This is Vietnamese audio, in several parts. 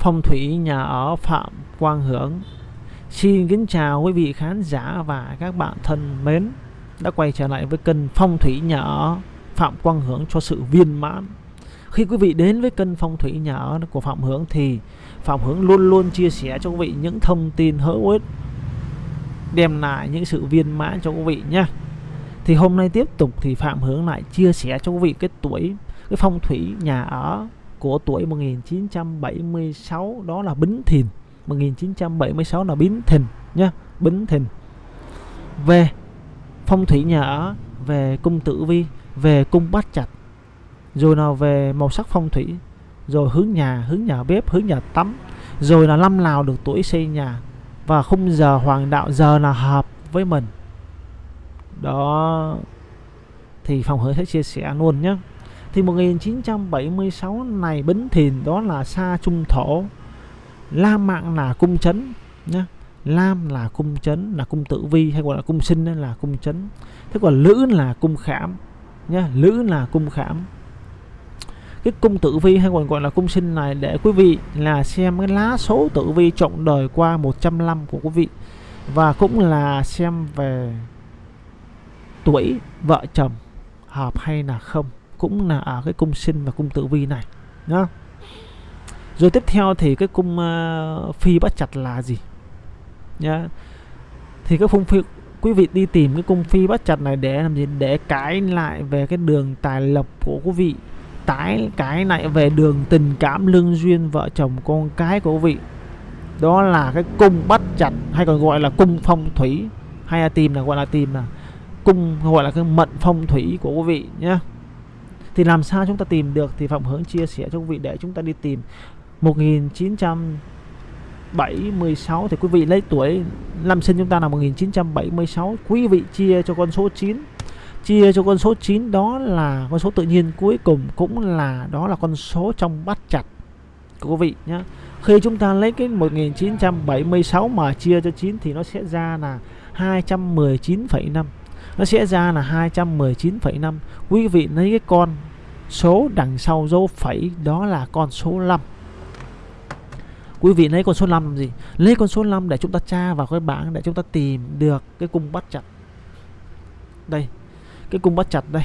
phong thủy nhà ở Phạm Quang Hưởng. Xin kính chào quý vị khán giả và các bạn thân mến. Đã quay trở lại với kênh phong thủy nhà ở Phạm Quang Hưởng cho sự viên mãn. Khi quý vị đến với kênh phong thủy nhà ở của Phạm Hưởng thì Phạm Hưởng luôn luôn chia sẻ cho quý vị những thông tin hữu ích, đem lại những sự viên mãn cho quý vị nhé thì hôm nay tiếp tục thì Phạm Hưởng lại chia sẻ cho quý vị cái tuổi, cái phong thủy nhà ở của tuổi 1976 đó là Bính Thìn. 1976 là Bính Thìn nhá, Bính Thìn. Về phong thủy nhà ở, về cung tử vi, về cung bát chặt rồi nào về màu sắc phong thủy, rồi hướng nhà hướng nhà bếp, hướng nhà tắm, rồi là năm nào được tuổi xây nhà và khung giờ hoàng đạo giờ là hợp với mình. Đó, thì phòng hướng sẽ chia sẻ luôn nhé thì 1976 này Bính Thìn, đó là sa trung thổ. Lam mạng là cung chấn nhé Lam là cung chấn, là cung tử vi hay gọi là cung sinh là cung chấn. Thế còn Lữ là cung khảm nhé Lữ là cung khảm. Cái cung tử vi hay còn gọi là cung sinh này để quý vị là xem cái lá số tử vi trọng đời qua 100 năm của quý vị. Và cũng là xem về tuổi, vợ chồng, hợp hay là không cũng là ở cái cung sinh và cung tử vi này nhá. Rồi tiếp theo thì cái cung uh, phi bắt chặt là gì? Nhá. Thì các cung phi quý vị đi tìm cái cung phi bắt chặt này để làm gì? Để cái lại về cái đường tài lộc của quý vị tái cái lại về đường tình cảm lương duyên vợ chồng con cái của quý vị. Đó là cái cung bắt chặt hay còn gọi là cung phong thủy hay là tìm là gọi là tìm là cung gọi là cái mận phong thủy của quý vị nhé thì làm sao chúng ta tìm được thì Phạm Hướng chia sẻ cho quý vị để chúng ta đi tìm. 1976 thì quý vị lấy tuổi năm sinh chúng ta là 1976 quý vị chia cho con số 9 chia cho con số 9 đó là con số tự nhiên cuối cùng cũng là đó là con số trong bát chặt của quý vị nhé khi chúng ta lấy cái 1976 mà chia cho 9 thì nó sẽ ra là 219,5 nó sẽ ra là 219,5 quý vị lấy cái con số đằng sau dấu phẩy đó là con số 5 quý vị lấy con số 5 làm gì? Lấy con số 5 để chúng ta tra vào cái bảng để chúng ta tìm được cái cung bắt chặt. Đây cái cung bắt chặt đây.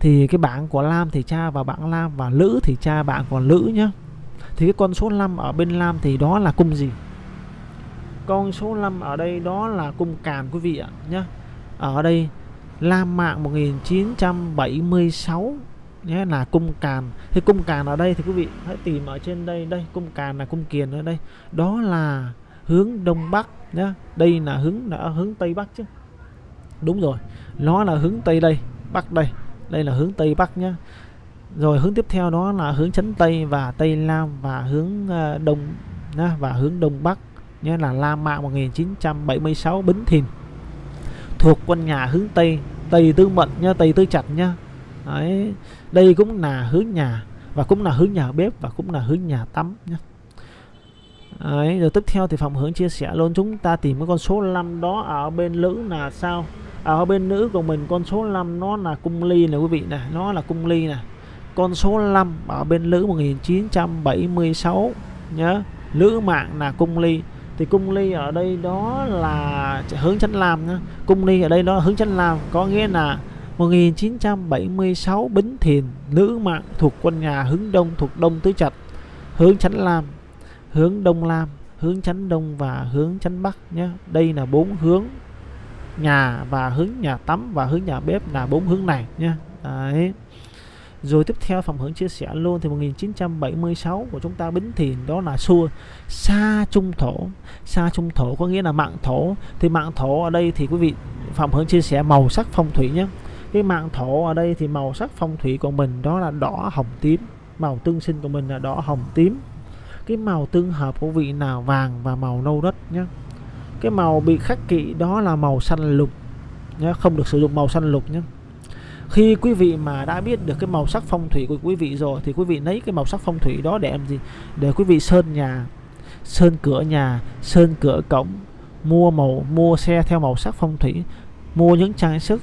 Thì cái bảng của Lam thì tra vào bảng Lam và Lữ thì tra bảng của Lữ nhá. Thì cái con số 5 ở bên Lam thì đó là cung gì? Con số 5 ở đây đó là cung càn quý vị ạ nhá. Ở đây Lam mạng 1976 nhé là cung càn. Thì cung càn ở đây thì quý vị hãy tìm ở trên đây đây cung càn là cung kiền ở đây. Đó là hướng đông bắc nhé. đây là hướng là hướng tây bắc chứ. Đúng rồi nó là hướng tây đây bắc đây. Đây là hướng tây bắc nhá. Rồi hướng tiếp theo đó là hướng chấn tây và tây nam và hướng ờ, đông nhá, và hướng đông bắc nhé là La Mạng 1976 Bính Thìn thuộc quân nhà hướng Tây Tây Tư Mận nhá Tây Tư Chặt nhá. Đấy. đây cũng là hướng nhà và cũng là hướng nhà bếp và cũng là hướng nhà tắm nhá. Đấy, rồi tiếp theo thì phòng hướng chia sẻ luôn chúng ta tìm cái con số 5 đó ở bên nữ là sao? À, ở bên nữ của mình con số 5 nó là cung ly này quý vị này nó là cung ly này con số 5 ở bên nữ 1976 nhớ nữ mạng là cung ly thì cung ly ở đây đó là hướng chánh lam nhá. cung ly ở đây đó là hướng chánh lam, có nghĩa là 1976 Bính Thìn nữ mạng thuộc quân nhà hướng đông thuộc đông tứ trạch. Hướng chánh lam, hướng đông lam, hướng chánh đông và hướng chánh bắc nhé đây là bốn hướng nhà và hướng nhà tắm và hướng nhà bếp là bốn hướng này nhé đấy rồi tiếp theo phòng hưởng chia sẻ luôn, thì 1976 của chúng ta Bính Thìn đó là xua. Xa trung thổ. Xa trung thổ có nghĩa là mạng thổ. Thì mạng thổ ở đây thì quý vị phòng hưởng chia sẻ màu sắc phong thủy nhé. Cái mạng thổ ở đây thì màu sắc phong thủy của mình đó là đỏ, hồng, tím. Màu tương sinh của mình là đỏ, hồng, tím. Cái màu tương hợp của vị nào vàng và màu nâu đất nhé. Cái màu bị khắc kỵ đó là màu xanh lục nhé, không được sử dụng màu xanh lục nhé khi quý vị mà đã biết được cái màu sắc phong thủy của quý vị rồi thì quý vị lấy cái màu sắc phong thủy đó để làm gì? Để quý vị sơn nhà sơn cửa nhà sơn cửa cổng mua màu mua xe theo màu sắc phong thủy mua những trang sức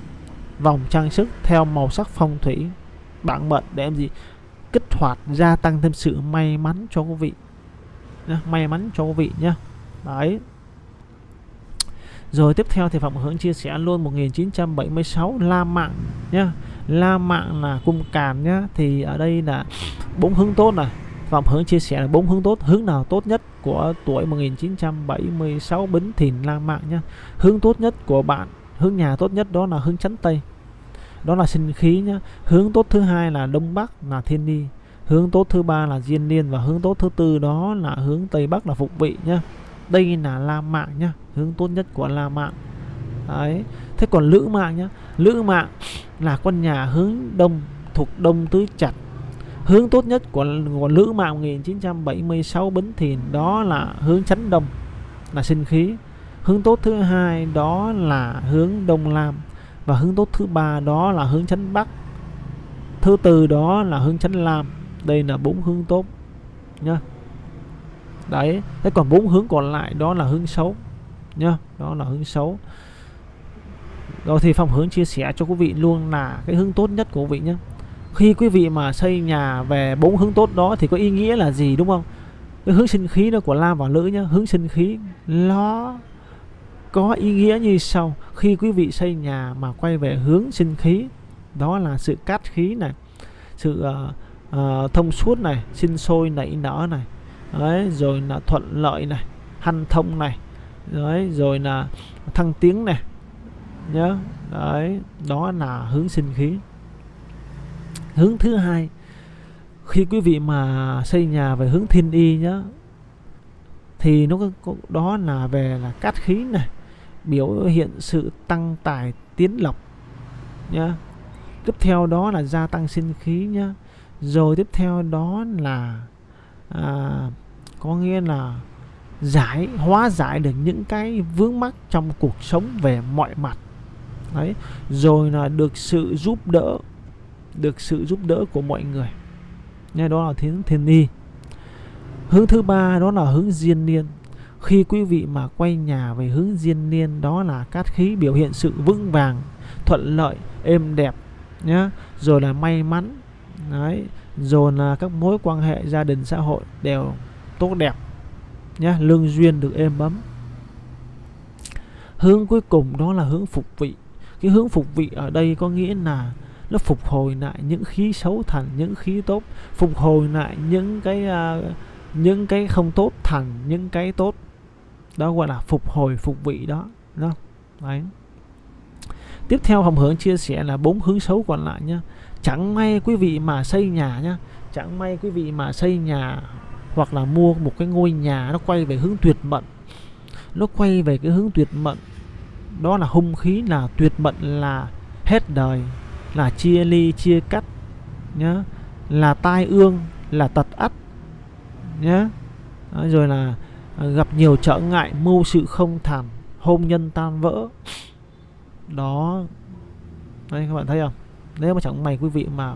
vòng trang sức theo màu sắc phong thủy bản mệnh để làm gì? Kích hoạt gia tăng thêm sự may mắn cho quý vị nhá, may mắn cho quý vị nhá. Đấy rồi tiếp theo thì Phạm hưng chia sẻ luôn 1976 La Mạng nhá. La Mạng là cung càn nhá. Thì ở đây là bốn hướng tốt này. Phạm hưng chia sẻ là bốn hướng tốt. Hướng nào tốt nhất của tuổi 1976 Bính Thìn La Mạng nhá. Hướng tốt nhất của bạn, hướng nhà tốt nhất đó là hướng chắn Tây. Đó là sinh khí nhá. Hướng tốt thứ hai là Đông Bắc, là Thiên Ni. Hướng tốt thứ ba là Diên Niên và hướng tốt thứ tư đó là hướng Tây Bắc là Phục Vị nhá đây là La Mạng nhá hướng tốt nhất của La Mạng. Đấy thế còn Lữ Mạng nhá Lữ Mạng là con nhà hướng Đông thuộc Đông Tứ Chặt hướng tốt nhất của, của Lữ Mạng 1976 Bính Thìn đó là hướng chánh Đông là sinh khí. Hướng tốt thứ hai đó là hướng Đông Lam. Và hướng tốt thứ ba đó là hướng chánh Bắc. Thứ tư đó là hướng chánh Lam. Đây là bốn hướng tốt nhá đấy thế còn bốn hướng còn lại đó là hướng xấu nhá đó là hướng xấu. Rồi thì phòng hướng chia sẻ cho quý vị luôn là cái hướng tốt nhất của quý vị nhé khi quý vị mà xây nhà về bốn hướng tốt đó thì có ý nghĩa là gì đúng không? Cái hướng sinh khí đó của lam và lữ nhá hướng sinh khí nó có ý nghĩa như sau. Khi quý vị xây nhà mà quay về hướng sinh khí đó là sự cát khí này sự uh, uh, thông suốt này sinh sôi nảy nở này đấy rồi là thuận lợi này hanh thông này đấy rồi là thăng tiến này nhớ. Đấy đó là hướng sinh khí. Hướng thứ hai khi quý vị mà xây nhà về hướng thiên y nhá thì nó có, đó là về là cát khí này biểu hiện sự tăng tài tiến lộc nhá tiếp theo đó là gia tăng sinh khí nhá rồi tiếp theo đó là à, có nghĩa là giải hóa giải được những cái vướng mắc trong cuộc sống về mọi mặt. Đấy rồi là được sự giúp đỡ được sự giúp đỡ của mọi người. Nghe đó là thiên thiên y hướng thứ ba đó là hướng diên niên. Khi quý vị mà quay nhà về hướng diên niên đó là cát khí biểu hiện sự vững vàng thuận lợi êm đẹp nhá. Rồi là may mắn. Đấy rồi là các mối quan hệ gia đình xã hội đều tốt đẹp nhé, lương duyên được êm ấm. Hướng cuối cùng đó là hướng phục vị. Cái hướng phục vị ở đây có nghĩa là nó phục hồi lại những khí xấu thành những khí tốt phục hồi lại những cái uh, những cái không tốt thành những cái tốt. Đó gọi là phục hồi phục vị đó đó đấy. Tiếp theo hồng hướng chia sẻ là bốn hướng xấu còn lại nhé chẳng may quý vị mà xây nhà nhá, chẳng may quý vị mà xây nhà hoặc là mua một cái ngôi nhà nó quay về hướng tuyệt mệnh. Nó quay về cái hướng tuyệt mệnh, đó là hung khí, là tuyệt mệnh, là hết đời, là chia ly, chia cắt nhá, là tai ương, là tật ắt nhá. Rồi là à, gặp nhiều trở ngại, mưu sự không thành hôn nhân tan vỡ. Đó. Đây các bạn thấy không? Nếu mà chẳng may quý vị mà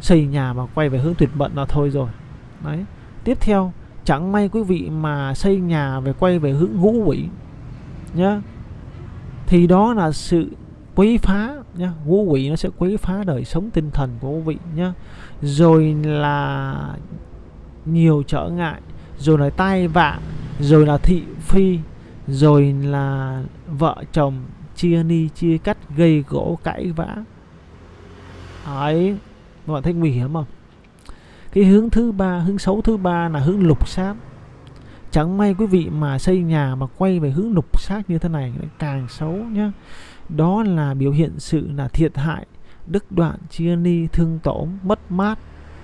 xây nhà mà quay về hướng tuyệt bận là thôi rồi. Đấy. Tiếp theo, chẳng may quý vị mà xây nhà về quay về hướng ngũ quỷ, nhá, thì đó là sự quấy phá, nhá. Ngũ quỷ nó sẽ quấy phá đời sống tinh thần của quý vị, nhá. Rồi là nhiều trở ngại, rồi là tai vạ, rồi là thị phi, rồi là vợ chồng chia ni, chia cắt, gây gỗ, cãi vã ấy các bạn thấy nguy hiểm không? Cái hướng thứ ba, hướng xấu thứ ba là hướng lục sát. Chẳng may quý vị mà xây nhà mà quay về hướng lục sát như thế này càng xấu nhá. Đó là biểu hiện sự là thiệt hại, đứt đoạn chia ly thương tổn, mất mát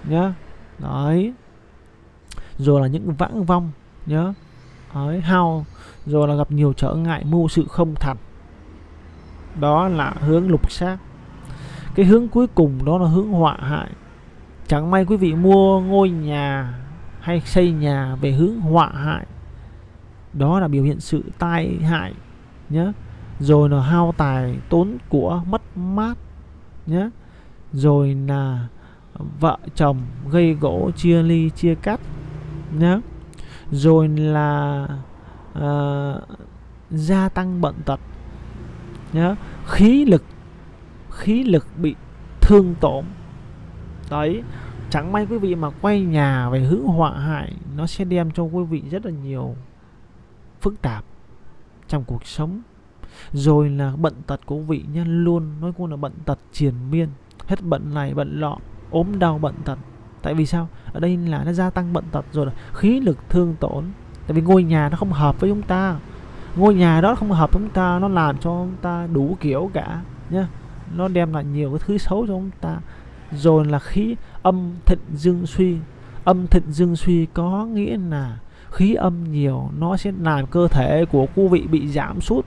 nhá. Đấy. Rồi là những vãng vong nhá. đấy, hao. Rồi là gặp nhiều trở ngại, mưu sự không thành đó là hướng lục sát cái hướng cuối cùng đó là hướng họa hại. Chẳng may quý vị mua ngôi nhà hay xây nhà về hướng họa hại. Đó là biểu hiện sự tai hại nhé rồi là hao tài tốn của mất mát nhé rồi là vợ chồng gây gỗ chia ly chia cắt nhé rồi là uh, gia tăng bận tật nhé khí lực khí lực bị thương tổn. Đấy, chẳng may quý vị mà quay nhà về hướng họa hại, nó sẽ đem cho quý vị rất là nhiều phức tạp trong cuộc sống. Rồi là bận tật của vị nhân luôn, nói cô là bận tật triền miên, hết bận này bận lọ ốm đau bận tật. Tại vì sao? Ở đây là nó gia tăng bận tật rồi là khí lực thương tổn. Tại vì ngôi nhà nó không hợp với chúng ta. Ngôi nhà đó không hợp với chúng ta, nó làm cho chúng ta đủ kiểu cả, nhá nó đem lại nhiều cái thứ xấu cho chúng ta. Rồi là khí âm thịnh dương suy. Âm thịnh dương suy có nghĩa là khí âm nhiều nó sẽ làm cơ thể của quý vị bị giảm sút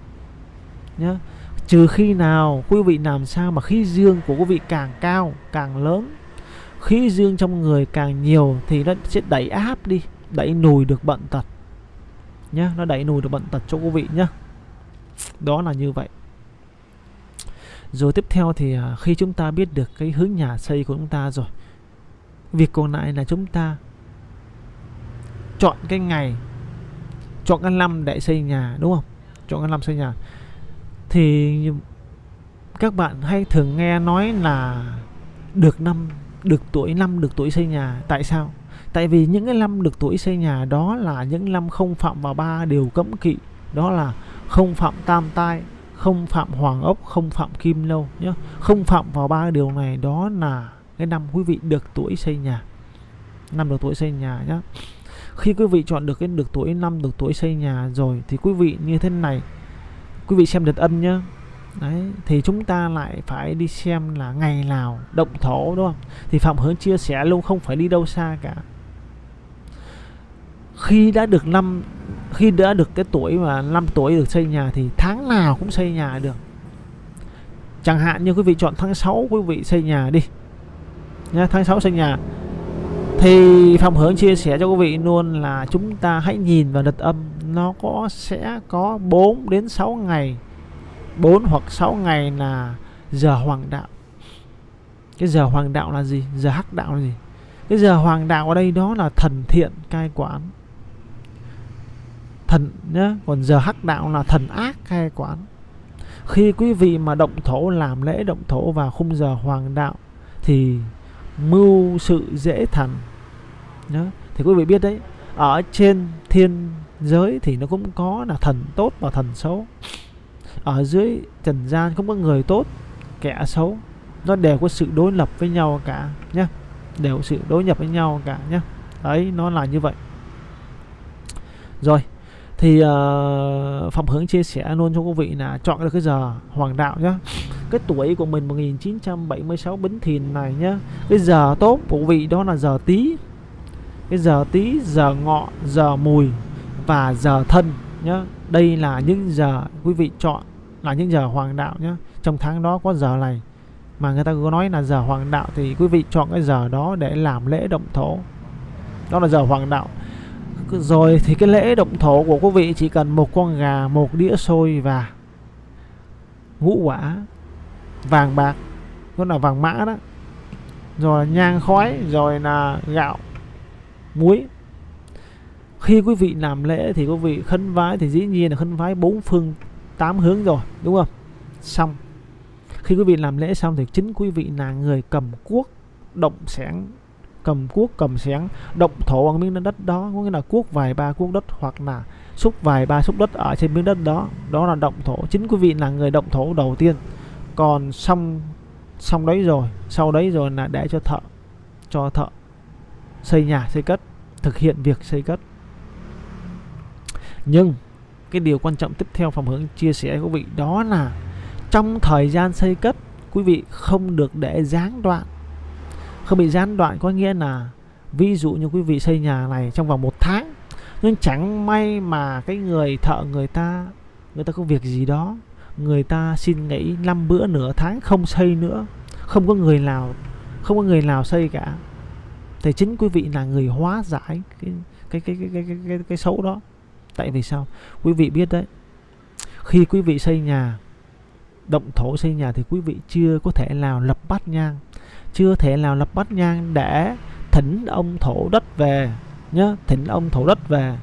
nhé trừ khi nào quý vị làm sao mà khí dương của quý vị càng cao, càng lớn. Khí dương trong người càng nhiều thì nó sẽ đẩy áp đi, đẩy nùi được bệnh tật nhé nó đẩy nùi được bệnh tật cho quý vị, nhá. Đó là như vậy rồi tiếp theo thì à, khi chúng ta biết được cái hướng nhà xây của chúng ta rồi, việc còn lại là chúng ta chọn cái ngày, chọn cái năm để xây nhà, đúng không? Chọn cái năm xây nhà. Thì các bạn hay thường nghe nói là được năm, được tuổi năm, được tuổi xây nhà. Tại sao? Tại vì những cái năm được tuổi xây nhà đó là những năm không phạm vào ba điều cấm kỵ. Đó là không phạm tam tai không phạm hoàng ốc không phạm kim lâu nhé không phạm vào ba điều này đó là cái năm quý vị được tuổi xây nhà. Năm được tuổi xây nhà nhé khi quý vị chọn được cái được tuổi năm được tuổi xây nhà rồi thì quý vị như thế này. Quý vị xem đợt âm nhá. Đấy, thì chúng ta lại phải đi xem là ngày nào động thổ đúng không? Thì Phạm Hướng chia sẻ luôn không phải đi đâu xa cả. Khi đã được năm khi đã được cái tuổi mà 5 tuổi được xây nhà thì tháng nào cũng xây nhà được. Chẳng hạn như quý vị chọn tháng 6 quý vị xây nhà đi. Nhá, tháng 6 xây nhà. Thì phòng Hướng chia sẻ cho quý vị luôn là chúng ta hãy nhìn vào đợt âm nó có sẽ có 4 đến 6 ngày 4 hoặc 6 ngày là giờ hoàng đạo cái giờ hoàng đạo là gì giờ hắc đạo là gì cái giờ hoàng đạo ở đây đó là thần thiện cai quản thần nhá, còn giờ hắc đạo là thần ác khai quán. Khi quý vị mà động thổ làm lễ động thổ vào khung giờ hoàng đạo thì mưu sự dễ thành nhá. Thì quý vị biết đấy, ở trên thiên giới thì nó cũng có là thần tốt và thần xấu. Ở dưới trần gian cũng có người tốt, kẻ xấu. Nó đều có sự đối lập với nhau cả nhé đều có sự đối nhập với nhau cả nhé đấy, nó là như vậy. Rồi thì uh, Phạm Hướng chia sẻ luôn cho quý vị là chọn được cái giờ hoàng đạo nhé cái tuổi của mình 1976 Bính Thìn này nhá. Cái giờ tốt của quý vị đó là giờ tí cái giờ tí giờ ngọ giờ mùi và giờ thân nhá. Đây là những giờ quý vị chọn là những giờ hoàng đạo nhé trong tháng đó có giờ này mà người ta có nói là giờ hoàng đạo thì quý vị chọn cái giờ đó để làm lễ động thổ. Đó là giờ hoàng đạo rồi thì cái lễ động thổ của quý vị chỉ cần một con gà, một đĩa xôi và ngũ quả vàng bạc. Đó là vàng mã đó. Rồi nhang khói, rồi là gạo, muối. Khi quý vị làm lễ thì quý vị khấn vái, thì dĩ nhiên là khấn vái bốn phương, tám hướng rồi, đúng không? Xong. Khi quý vị làm lễ xong thì chính quý vị là người cầm cuốc, động sáng cầm cuốc, cầm sáng động thổ bằng miếng đất đó, có nghĩa là cuốc vài ba cuốc đất hoặc là xúc vài ba xúc đất ở trên miếng đất đó. Đó là động thổ. Chính quý vị là người động thổ đầu tiên. Còn xong xong đấy rồi. Sau đấy rồi là để cho thợ cho thợ xây nhà, xây cất, thực hiện việc xây cất. Nhưng cái điều quan trọng tiếp theo phòng hướng chia sẻ với quý vị đó là trong thời gian xây cất, quý vị không được để gián đoạn không bị gián đoạn có nghĩa là ví dụ như quý vị xây nhà này trong vòng một tháng nhưng chẳng may mà cái người thợ người ta người ta có việc gì đó người ta xin nghỉ năm bữa nửa tháng không xây nữa không có người nào không có người nào xây cả thì chính quý vị là người hóa giải cái cái cái cái cái cái, cái, cái xấu đó. Tại vì sao? Quý vị biết đấy khi quý vị xây nhà động thổ xây nhà thì quý vị chưa có thể nào lập bát nhang chưa thể nào lập bát nhang để thỉnh ông thổ đất về nhá thỉnh ông thổ đất về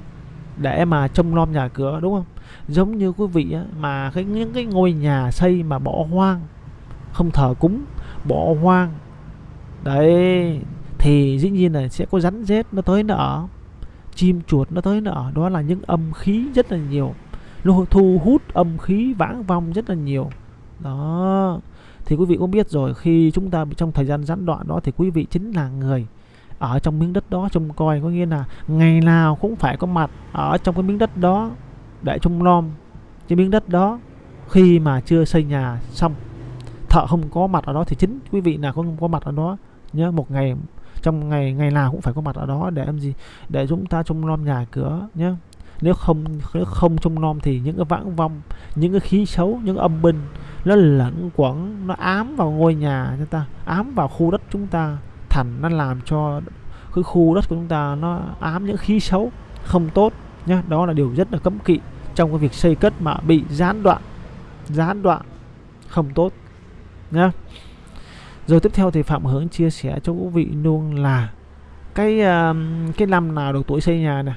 để mà trông nom nhà cửa đúng không? Giống như quý vị á, mà cái những cái ngôi nhà xây mà bỏ hoang không thờ cúng bỏ hoang đấy thì dĩ nhiên là sẽ có rắn rết nó tới nó ở chim chuột nó tới nó ở đó là những âm khí rất là nhiều nó thu hút âm khí vãng vong rất là nhiều. Đó thì quý vị cũng biết rồi, khi chúng ta bị trong thời gian gián đoạn đó thì quý vị chính là người ở trong miếng đất đó trông coi. Có nghĩa là ngày nào cũng phải có mặt ở trong cái miếng đất đó để trông nom cái miếng đất đó. Khi mà chưa xây nhà xong, thợ không có mặt ở đó thì chính quý vị nào không có mặt ở đó. Nhớ một ngày, trong ngày ngày nào cũng phải có mặt ở đó để làm gì? Để chúng ta trông nom nhà cửa nhé. Nếu không nếu không trông nom thì những cái vãng vong, những cái khí xấu, những âm binh nó lẫn quẩn, nó ám vào ngôi nhà chúng ta, ám vào khu đất chúng ta. Thành nó làm cho cái khu đất của chúng ta nó ám những khí xấu, không tốt nhá. Đó là điều rất là cấm kỵ trong cái việc xây cất mà bị gián đoạn gián đoạn không tốt nhá. Rồi tiếp theo thì phạm hướng chia sẻ cho quý vị luôn là cái um, cái năm nào được tuổi xây nhà nè.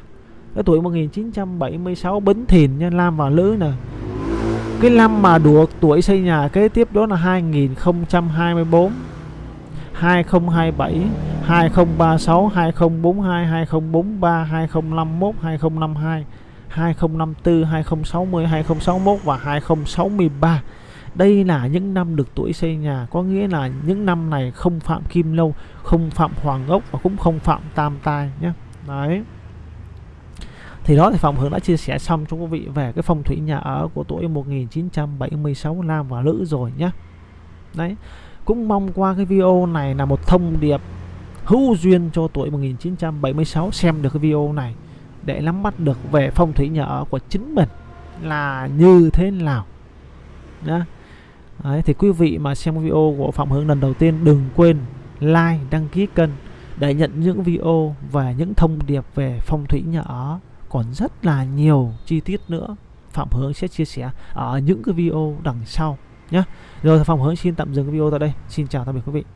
Cái tuổi 1976 Bính Thìn nha Lam và Lữ nè cái năm mà được tuổi xây nhà kế tiếp đó là 2024 2027 2036 2042 2043 2051 2052 2054 2060 2061 và 2063 đây là những năm được tuổi xây nhà có nghĩa là những năm này không phạm kim lâu không phạm hoàng ốc và cũng không phạm tam tai nhé đấy thì đó thì Phạm Hưởng đã chia sẻ xong cho quý vị về cái phong thủy nhà ở của tuổi 1976 nam và nữ rồi nhé đấy cũng mong qua cái video này là một thông điệp hữu duyên cho tuổi 1976 xem được cái video này để nắm bắt được về phong thủy nhà ở của chính mình là như thế nào. Nhá. Đấy, thì quý vị mà xem video của Phạm Hướng lần đầu tiên đừng quên like, đăng ký kênh để nhận những video và những thông điệp về phong thủy nhà ở còn rất là nhiều chi tiết nữa Phạm Hướng sẽ chia sẻ ở những cái video đằng sau nhé. Rồi, Phạm Hướng xin tạm dừng cái video tại đây. Xin chào tạm biệt quý vị.